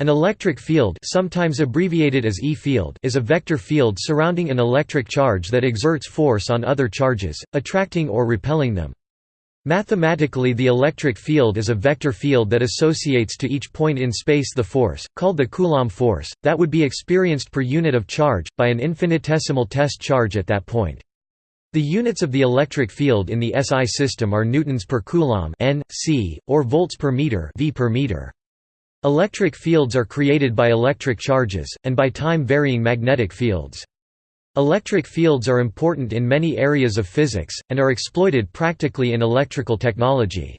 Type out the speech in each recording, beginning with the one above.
An electric field sometimes abbreviated as E-field is a vector field surrounding an electric charge that exerts force on other charges, attracting or repelling them. Mathematically the electric field is a vector field that associates to each point in space the force, called the Coulomb force, that would be experienced per unit of charge, by an infinitesimal test charge at that point. The units of the electric field in the SI system are newtons per coulomb n, c, or volts per meter, v per meter. Electric fields are created by electric charges, and by time-varying magnetic fields. Electric fields are important in many areas of physics, and are exploited practically in electrical technology.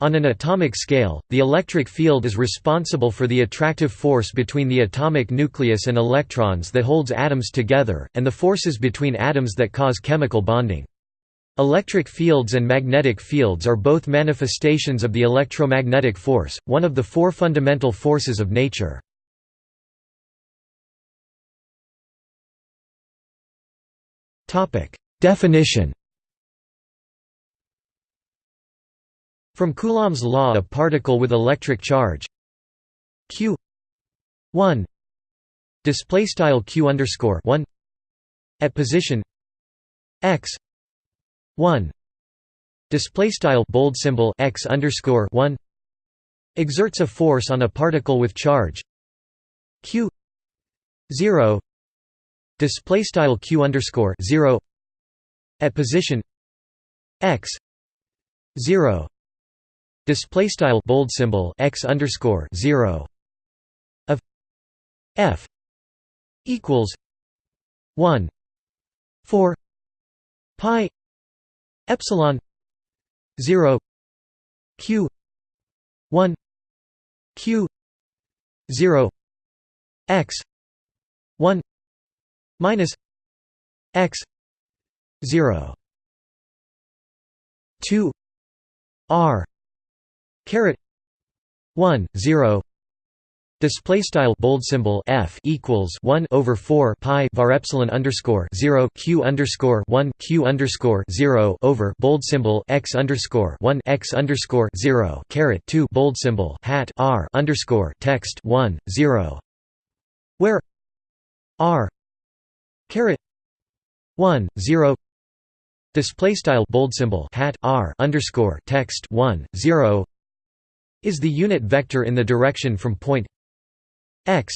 On an atomic scale, the electric field is responsible for the attractive force between the atomic nucleus and electrons that holds atoms together, and the forces between atoms that cause chemical bonding. Electric fields and magnetic fields are both manifestations of the electromagnetic force, one of the four fundamental forces of nature. Definition From Coulomb's law a particle with electric charge q 1 display style q underscore 1 at position x 1 display style bold symbol x underscore 1 exerts a force on a particle with charge. Q 0 display style q underscore 0 at position x 0 display style bold symbol x underscore 0 of f equals 1 4 pi epsilon 0 q 1 q 0 x 1 minus x 0 2 r caret 1 0 Display style bold symbol f equals one over four pi var epsilon underscore zero q underscore one q underscore zero over bold symbol x underscore one x underscore zero caret two bold symbol hat r underscore text one zero, where r caret one zero. Display style bold symbol hat r underscore text one zero is the unit vector in the direction from point x.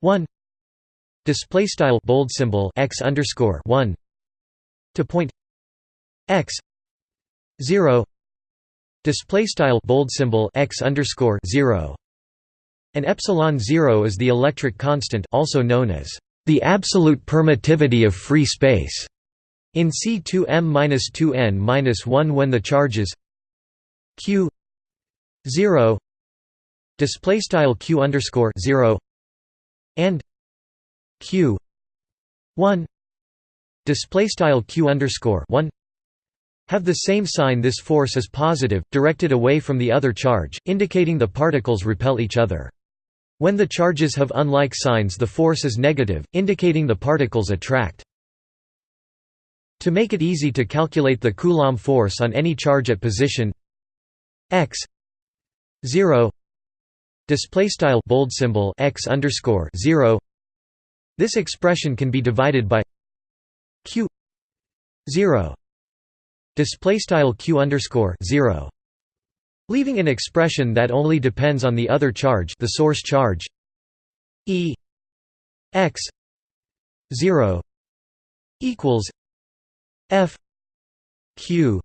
1 display style bold symbol x underscore 1 to point x. 0 display style bold symbol x underscore 0 and epsilon 0 is the electric constant also known as the absolute permittivity of free space in C2m-2n-1 when the charges q 0 display style q underscore 0 and q 1 display style q underscore 1 have the same sign. This force is positive directed away from the other charge indicating the particles repel each other. When the charges have unlike signs the force is negative indicating the particles attract. To make it easy to calculate the coulomb force on any charge at position x 0 display style bold symbol x underscore 0 this expression can be divided by q 0 display style q underscore 0 leaving an expression that only depends on the other charge the source charge e x 0 equals f q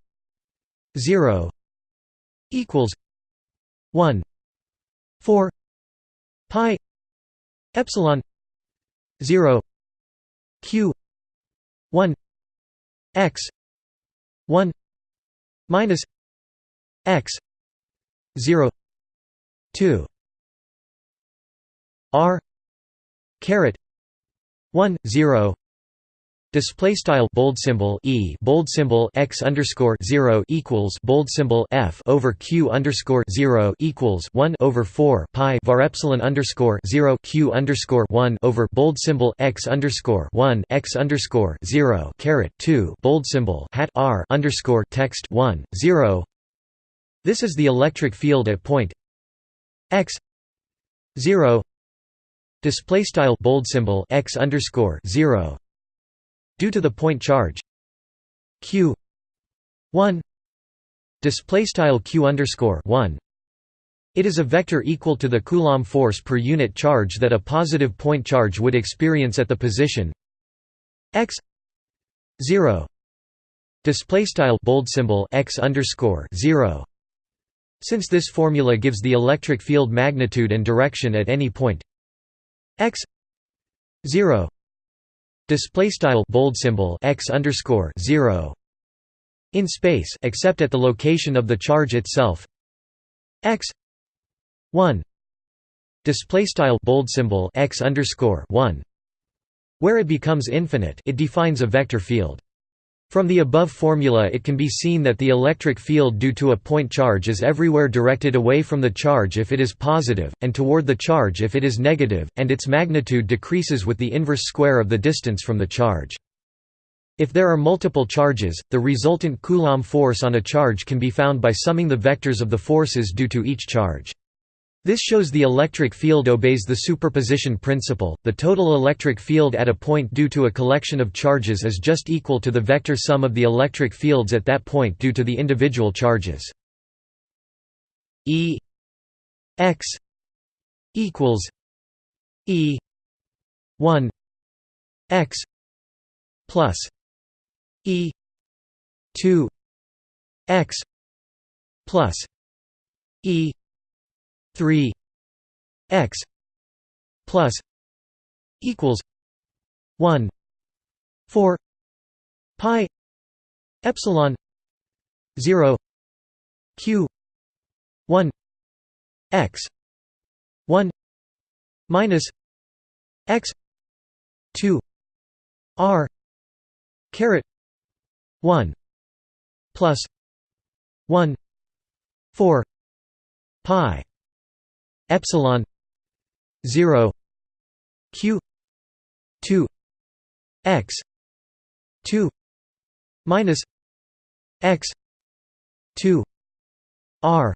0 equals 1 4 pi epsilon 0 q 1 x 1 minus x 0 2 r caret 1 0 Display style bold symbol e bold symbol x underscore zero equals bold symbol f over q underscore zero equals one over four pi var epsilon underscore zero q underscore one over bold symbol x underscore one x underscore zero caret two bold symbol hat r underscore text one zero. This is the electric field at point x zero display style bold symbol x underscore zero due to the point charge q one display style q underscore one. It is a vector equal to the Coulomb force per unit charge that a positive point charge would experience at the position x 0 display style bold symbol x underscore 0 since this formula gives the electric field magnitude and direction at any point x 0 display style bold symbol x underscore 0 in space except at the location of the charge itself. X 1 display style bold symbol x underscore 1 where it becomes infinite it defines a vector field from the above formula it can be seen that the electric field due to a point charge is everywhere directed away from the charge if it is positive, and toward the charge if it is negative, and its magnitude decreases with the inverse square of the distance from the charge. If there are multiple charges, the resultant Coulomb force on a charge can be found by summing the vectors of the forces due to each charge. This shows the electric field obeys the superposition principle. The total electric field at a point due to a collection of charges is just equal to the vector sum of the electric fields at that point due to the individual charges. E x equals E 1 x plus E 2 x plus E 3 x plus equals 1 4 pi epsilon 0 q 1 x 1 minus x 2 r caret 1 plus 1 4 pi epsilon 0 q 2 x 2 minus x 2 r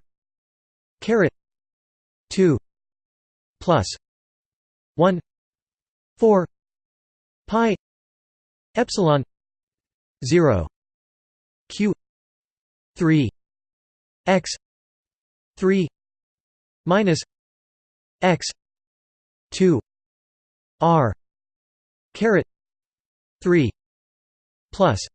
caret 2 plus 1 4 pi epsilon 0 q 3 x 3 minus x 2 r caret 3 plus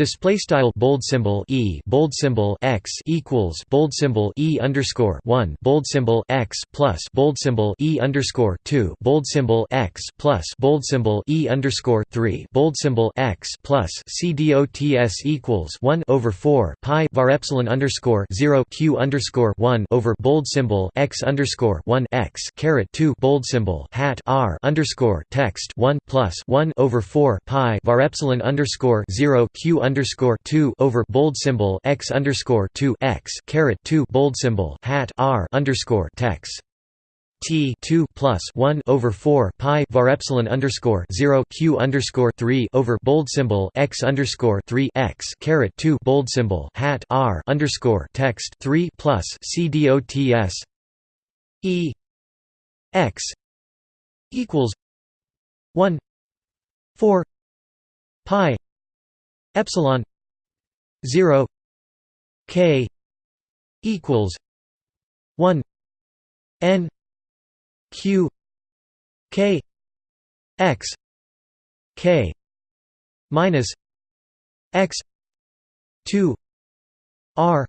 Display style bold symbol e bold symbol x equals bold symbol e underscore one bold symbol x plus bold symbol e underscore two bold symbol x plus bold symbol e underscore three bold symbol x plus c dots equals one over four pi var epsilon underscore zero q underscore one over bold symbol x underscore one x caret two bold symbol hat r underscore text one plus one over four pi var epsilon underscore zero q underscore two over bold symbol x underscore two x caret two bold symbol hat r underscore text T two plus one over four pi var epsilon underscore zero Q underscore three over bold symbol x underscore three x caret two bold symbol hat R underscore text three plus C D O T S E x equals one four pi epsilon 0 k equals 1 n q k x k minus x 2 r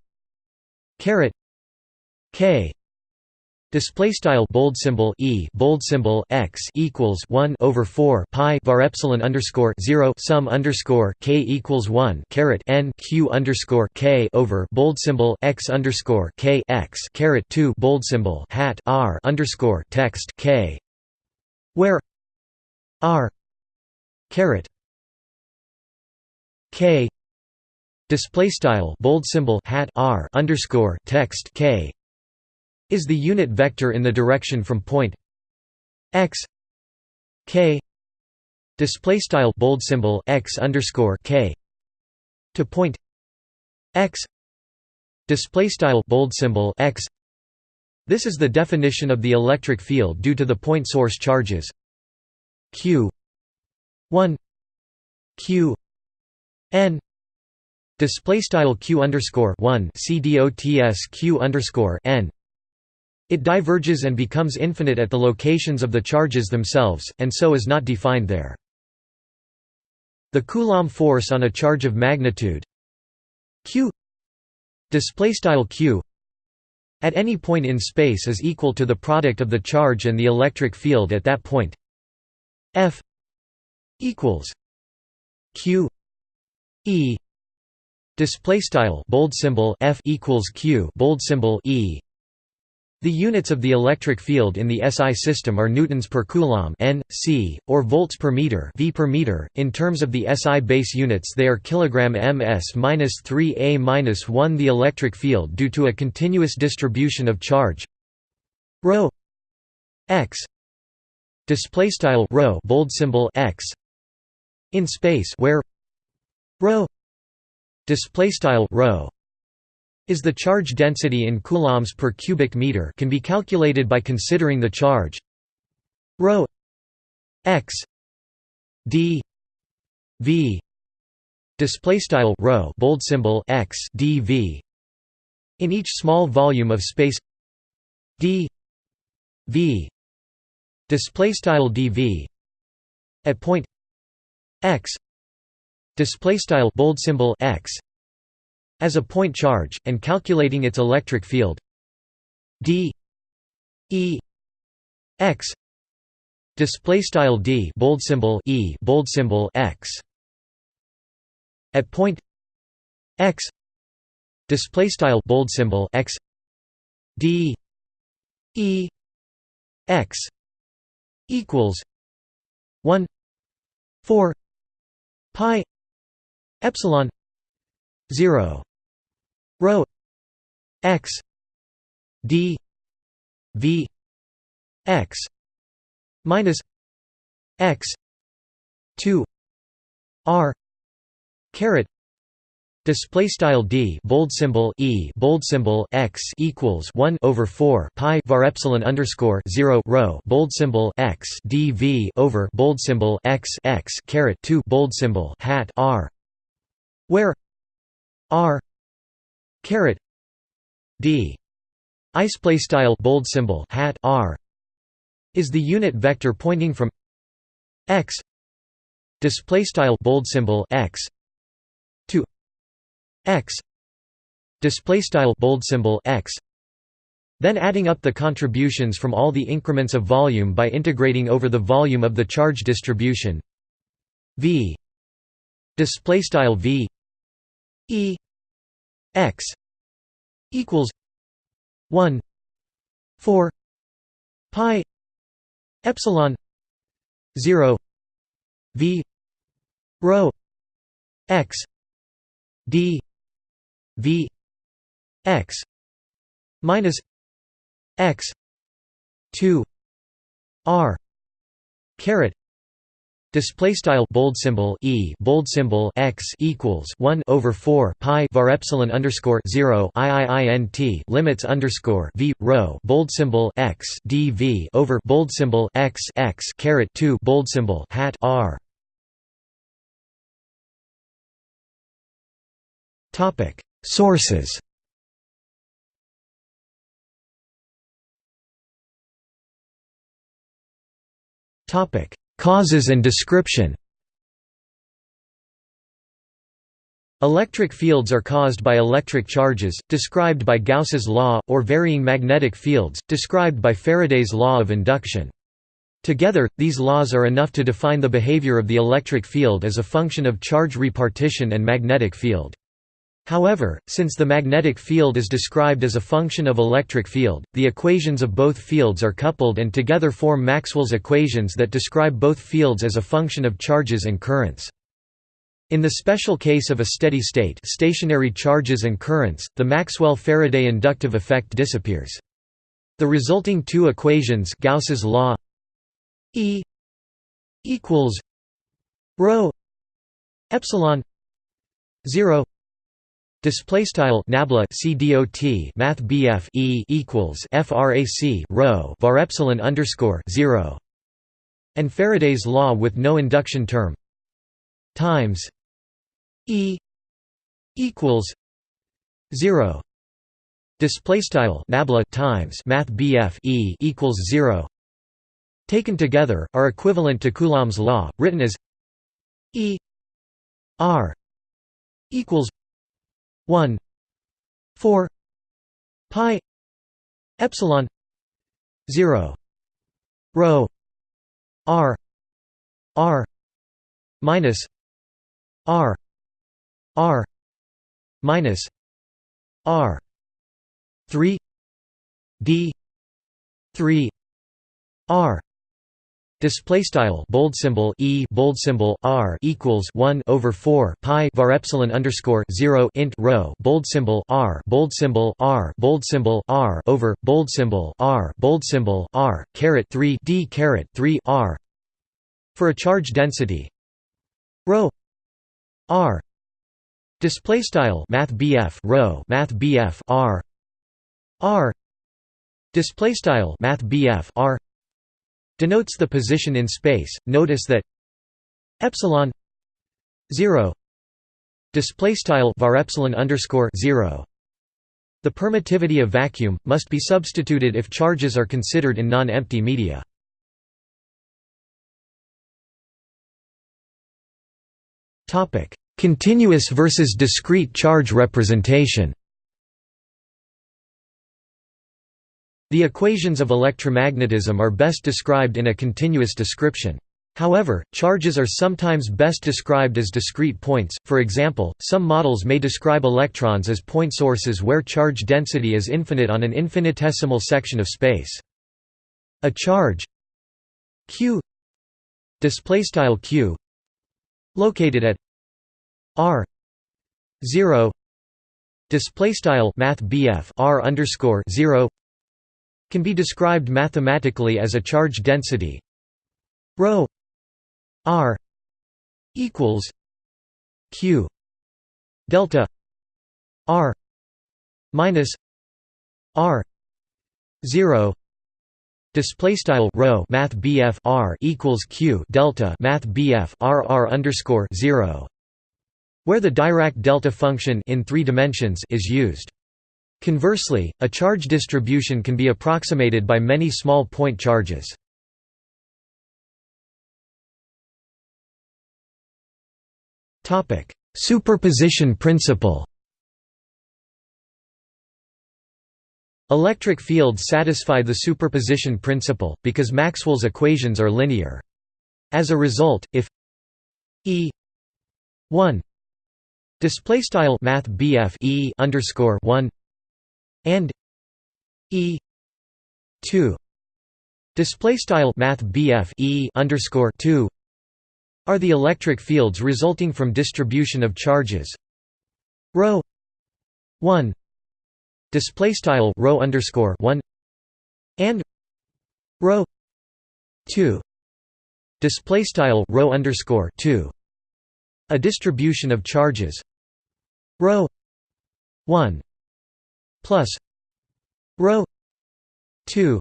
caret k Display style bold symbol e bold symbol x equals one over four pi var epsilon underscore zero sum underscore k equals one caret n q underscore k over bold symbol x underscore k x caret two bold symbol hat r underscore text k, where r caret k display style bold symbol hat r underscore text k is the unit vector in the direction from point x k display style bold symbol x underscore k to point x display style bold symbol x. This is the definition of the electric field due to the point source charges q 1 q n display style q underscore 1 cdots q underscore n it diverges and becomes infinite at the locations of the charges themselves, and so is not defined there. The Coulomb force on a charge of magnitude q q at any point in space is equal to the product of the charge and the electric field at that point f equals q e display style bold symbol f equals q bold symbol e the units of the electric field in the SI system are newtons per coulomb N/C, or volts per meter (v per meter). In terms of the SI base units, they are kilogram ms-3a-1. The electric field due to a continuous distribution of charge ρ x display style rho bold symbol x in space where rho display style is the charge density in coulombs per cubic meter can be calculated by considering the charge rho x d v display style rho bold symbol x dv in each small volume of space d v display style dv at point x display style bold symbol x as a point charge, and calculating its electric field d e x display style d bold symbol e bold symbol x at point x display style bold symbol x d e x equals 1 4 pi epsilon 0 rho x d v x minus x 2 r caret Display style d bold symbol e bold symbol x equals one over four pi var epsilon underscore zero rho bold symbol x dv over bold symbol x x caret two bold symbol hat r, where r caret. D. Display style bold symbol hat r. Is the unit vector pointing from x. Display style bold symbol x. To x. Display style bold symbol x. Then adding up the contributions from all the increments of volume by integrating over the volume of the charge distribution. V. Display style v. E x equals 1 4 pi epsilon 0 v rho x d v x minus x 2 r caret Display style bold symbol e bold symbol x equals one over four pi var epsilon underscore zero iiint limits underscore v rho bold symbol x dv over bold symbol x x caret two bold symbol hat r. Topic Sources. Topic Causes and description Electric fields are caused by electric charges, described by Gauss's law, or varying magnetic fields, described by Faraday's law of induction. Together, these laws are enough to define the behavior of the electric field as a function of charge repartition and magnetic field. However, since the magnetic field is described as a function of electric field, the equations of both fields are coupled and together form Maxwell's equations that describe both fields as a function of charges and currents. In the special case of a steady state stationary charges and currents, the Maxwell-Faraday inductive effect disappears. The resulting two equations Gauss's law E equals rho epsilon 0 Display style nabla cdot math bf e equals frac rho var epsilon underscore zero, and Faraday's law with no induction term times e equals zero. Display style nabla times math bf e equals zero. Taken together, are equivalent to Coulomb's law, written as e r equals 1 4 pi epsilon 0 rho r r minus r r minus r 3 d 3 r Display style bold symbol e bold symbol r equals one over four pi var epsilon underscore zero int rho bold symbol r bold symbol r bold symbol r over bold symbol r bold symbol r caret three d caret three r. For a charge density rho r. Display style math bf rho math bf r. R. Display style math bf r denotes the position in space. Notice that epsilon 0 display style var epsilon underscore 0 the permittivity of vacuum must be substituted if charges are considered in non-empty media. Topic: Continuous versus discrete charge representation. The equations of electromagnetism are best described in a continuous description. However, charges are sometimes best described as discrete points, for example, some models may describe electrons as point sources where charge density is infinite on an infinitesimal section of space. A charge q q located at r 0 display style r underscore 0 can be described mathematically as a charge density rho r equals q delta r minus r 0 Display style rho math BF R equals Q delta math BF R R underscore zero, where the Dirac delta function in three dimensions is used. Conversely, a charge distribution can be approximated by many small point charges. Superposition principle Electric fields satisfy the superposition principle, because Maxwell's equations are linear. As a result, if E 1 display style math E underscore 1 and e 2 display style math BF e underscore 2 are the electric fields resulting from distribution of charges. Rho 1 display style rho underscore 1 and rho 2 display style rho underscore 2 a distribution of charges. Rho 1 plus rho 2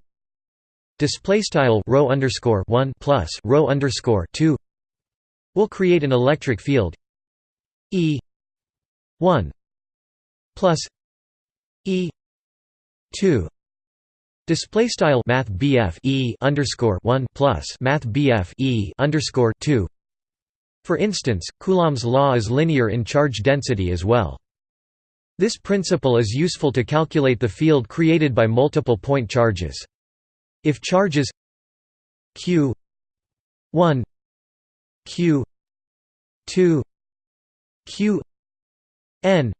display style rho underscore 1 plus rho underscore 2 will create an electric field e 1 plus e 2 display style math BF e underscore 1 plus math BF e underscore 2 for instance coulomb's law is linear in charge density as well this principle is useful to calculate the field created by multiple point charges. If charges q 1 q 2 q n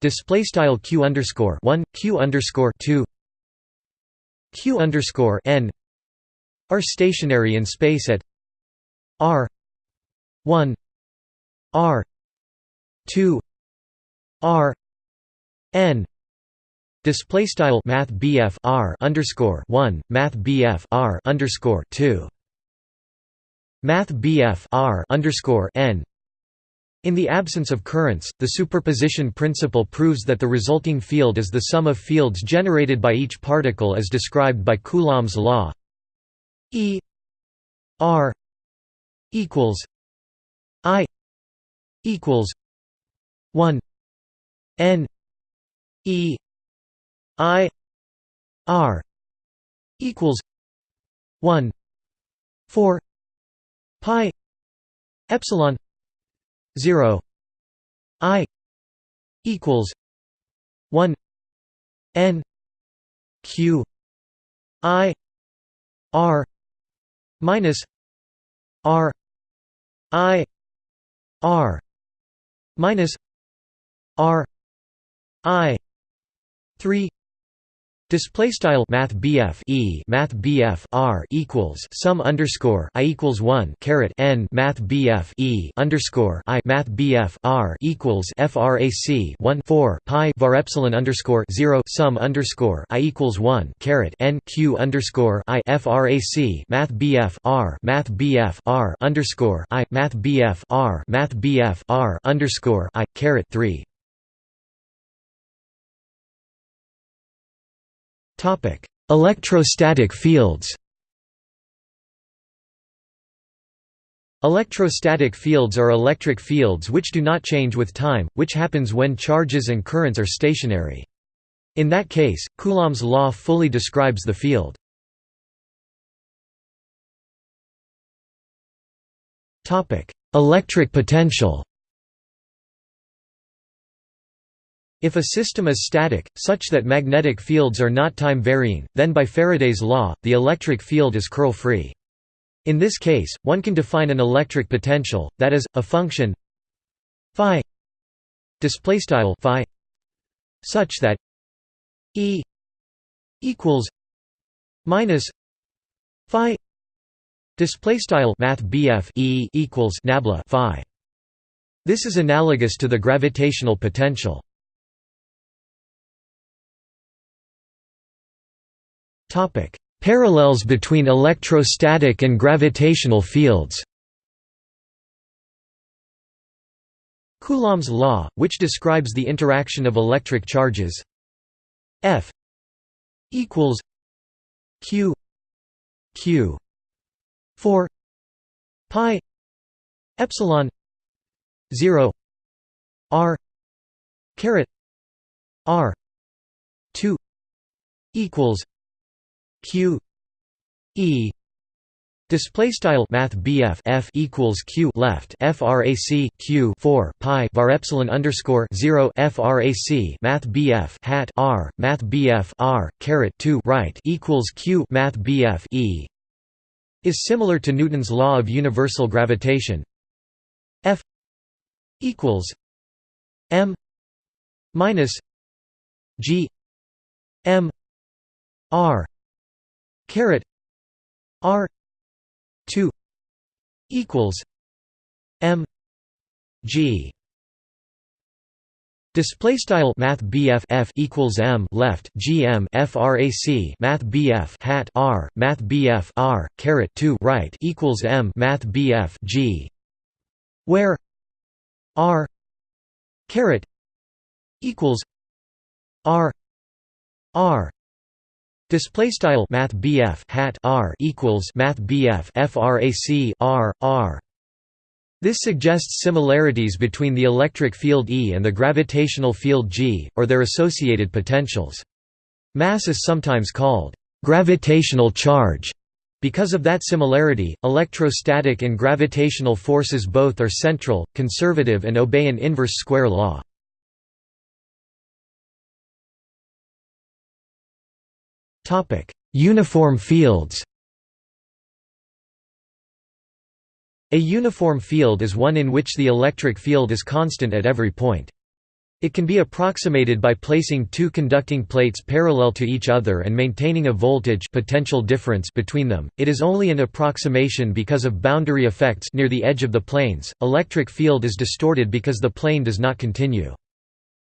display style q underscore 1 q underscore 2 q underscore n are stationary in space at r 1 r 2 r n. Display style math BF R underscore 1 math BF R underscore 2 math BF R underscore n. In the absence of currents, the superposition principle proves that the resulting field is the sum of fields generated by each particle as described by Coulomb's law. E R equals I equals 1 N E I R equals 1 4 pi epsilon 0 i equals 1 n q i r minus r i r minus r i 3 Display style Math BF E Math BF R equals sum underscore I equals one caret N Math BF E underscore I Math BF R equals FRAC one four Pi var epsilon underscore zero sum underscore I equals one caret N Q underscore I FRAC Math BF R Math BF R underscore I Math BF R Math BF R underscore I caret three Topic: Electrostatic fields. Electrostatic fields are electric fields which do not change with time, which happens when charges and currents are stationary. In that case, Coulomb's law fully describes the field. Electric potential If a system is static, such that magnetic fields are not time-varying, then by Faraday's law, the electric field is curl-free. In this case, one can define an electric potential, that is, a function phi such that E equals minus phi displaystyle math E equals nabla phi. This is analogous to the gravitational potential. Topic: Parallels between electrostatic and gravitational fields. Coulomb's law, which describes the interaction of electric charges F equals Q Q 4 pi epsilon 0 R caret R 2 equals q e Display style Math F equals Q left FRAC Q four Pi var epsilon underscore zero FRAC Math BF hat R Math BF R caret two right equals Q Math BF E is similar to Newton's law of universal gravitation. F equals M minus G M R caret r 2 equals m g. Display style Math BF equals M left GM FRAC Math BF hat R Math BF R caret two right equals M Math BF G. Where R caret equals R R Display style Math hat R equals Math frac R R. This suggests similarities between the electric field E and the gravitational field G, or their associated potentials. Mass is sometimes called gravitational charge. Because of that similarity, electrostatic and gravitational forces both are central, conservative and obey an inverse square law. Uniform fields A uniform field is one in which the electric field is constant at every point. It can be approximated by placing two conducting plates parallel to each other and maintaining a voltage potential difference between them. It is only an approximation because of boundary effects near the edge of the planes. Electric field is distorted because the plane does not continue.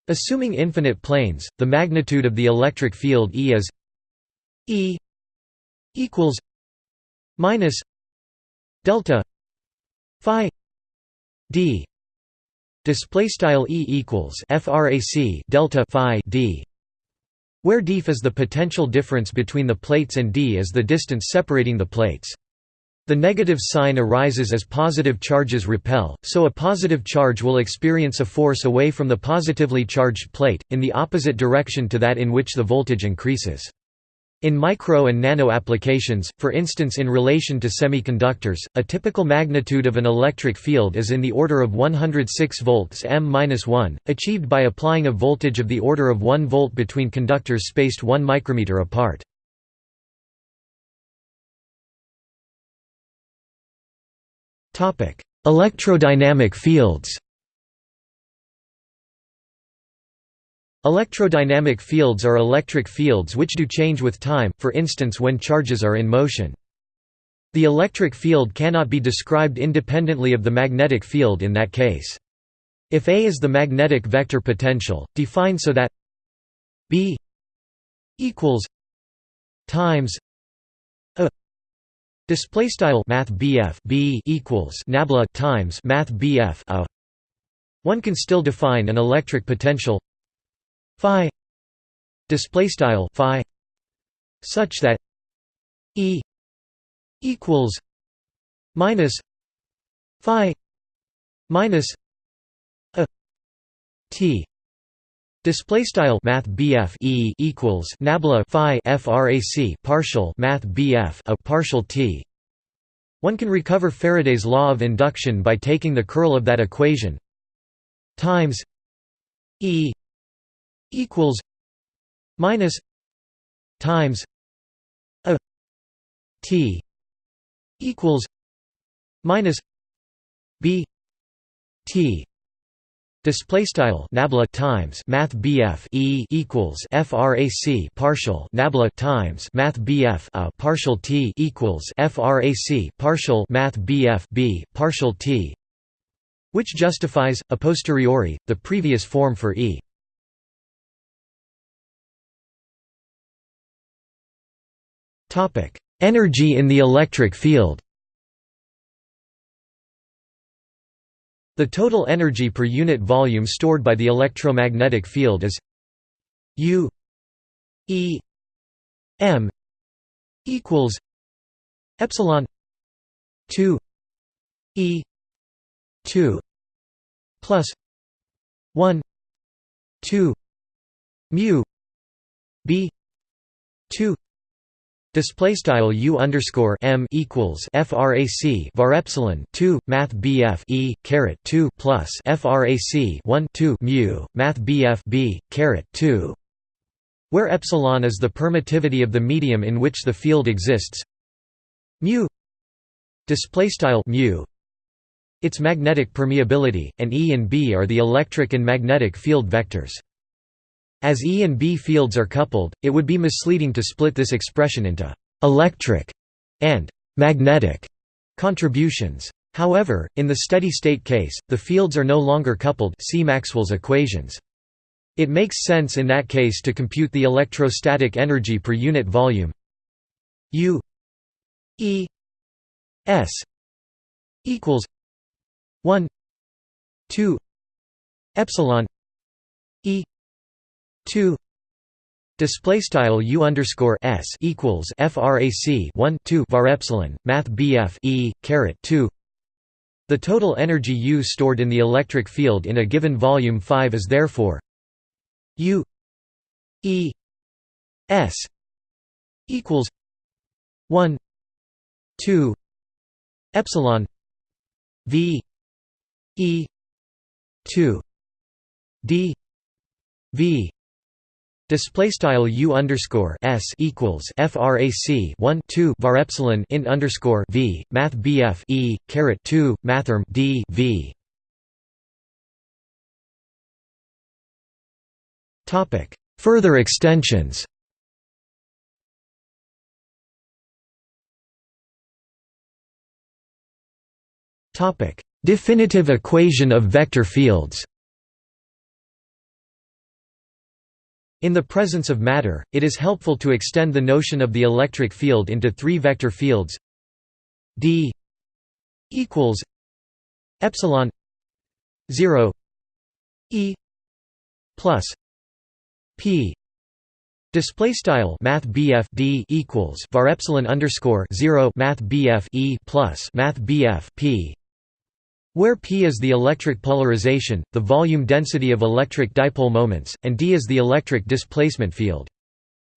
Assuming infinite planes, the magnitude of the electric field E is E equals minus delta phi d display style e equals frac delta phi d where df is the potential difference between the plates and d is the distance separating the plates the negative sign arises as positive charges repel, so a positive charge will experience a force away from the positively charged plate, in the opposite direction to that in which the voltage increases. In micro and nano applications, for instance in relation to semiconductors, a typical magnitude of an electric field is in the order of 106 volts m-1, achieved by applying a voltage of the order of 1 volt between conductors spaced 1 micrometer apart. Electrodynamic fields Electrodynamic fields are electric fields which do change with time, for instance when charges are in motion. The electric field cannot be described independently of the magnetic field in that case. If A is the magnetic vector potential, define so that B equals times Display style Math B equals nabla times Math a. One can still define an electric potential phi display style phi such that E equals minus phi minus a t Display style Math E equals Nabla Phi frac partial Math a partial T. One can recover Faraday's law of induction by taking the curl of that equation times E equals minus times a T equals minus B T Display style nabla times math BF E equals frac partial nabla times math BF a partial T equals frac partial math BF B partial T, which justifies a posteriori the previous form for E. Energy in the electric field. The total energy per unit volume stored by the electromagnetic field is U E M equals epsilon 2 E 2 plus 1 2 mu B 2 Display style u underscore m equals frac var epsilon two math bf e caret two plus frac one two mu math bf b caret two, where epsilon is the permittivity of the medium in which the field exists. Mu display style mu its magnetic permeability, and E and B are the electric and magnetic field vectors. As E and B fields are coupled, it would be misleading to split this expression into «electric» and «magnetic» contributions. However, in the steady-state case, the fields are no longer coupled see Maxwell's equations. It makes sense in that case to compute the electrostatic energy per unit volume U E S equals 1 2 epsilon E 2 display style u underscore s equals frac 1 2 var epsilon math bf e caret 2 the total energy u stored in the electric field in a given volume 5 is therefore u e s equals 1 2 epsilon v e 2 d v Display style u underscore s equals frac 1 2 var epsilon int underscore v math bf e caret 2 mathrm d v. Topic Further extensions. Topic Definitive equation of vector fields. In the presence of matter, it is helpful to extend the notion of the electric field into three vector fields. D equals epsilon 0 E plus P. Display style Math D equals var epsilon underscore zero Math BF E plus Math P where P is the electric polarization, the volume density of electric dipole moments, and D is the electric displacement field.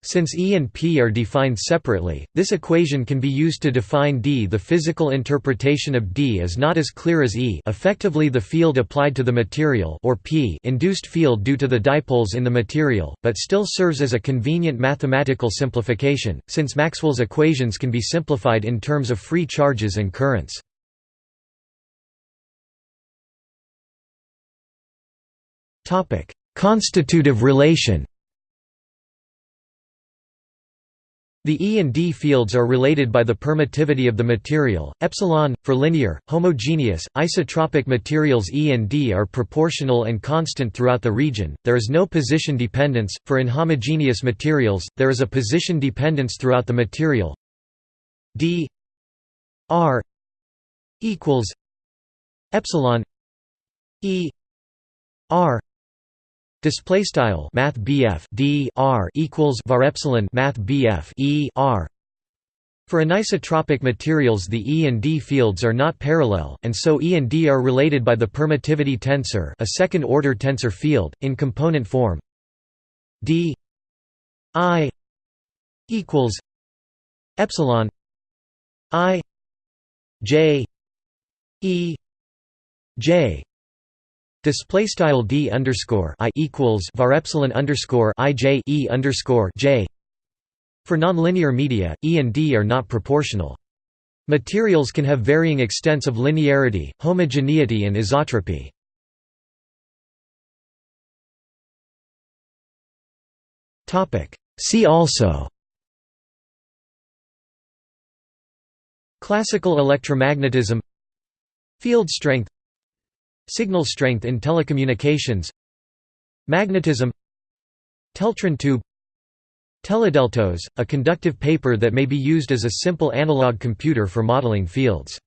Since E and P are defined separately, this equation can be used to define D. The physical interpretation of D is not as clear as E effectively the field applied to the material or P induced field due to the dipoles in the material, but still serves as a convenient mathematical simplification, since Maxwell's equations can be simplified in terms of free charges and currents. Constitutive relation The E and D fields are related by the permittivity of the material, epsilon, for linear, homogeneous, isotropic materials E and D are proportional and constant throughout the region, there is no position dependence, for inhomogeneous materials, there is a position dependence throughout the material. D R equals epsilon E R Display style Math BF D R equals var epsilon Math BF E R. For anisotropic materials, the E and D fields are not parallel, and so E and D are related by the permittivity tensor, a second-order tensor field, in component form. D I equals epsilon I J E J Display style d underscore i equals var epsilon underscore i j e underscore j. For nonlinear media, E and D are not proportional. Materials can have varying extents of linearity, homogeneity, and isotropy. Topic. See also. Classical electromagnetism. Field strength. Signal strength in telecommunications Magnetism Teltron tube Teledeltos, a conductive paper that may be used as a simple analog computer for modeling fields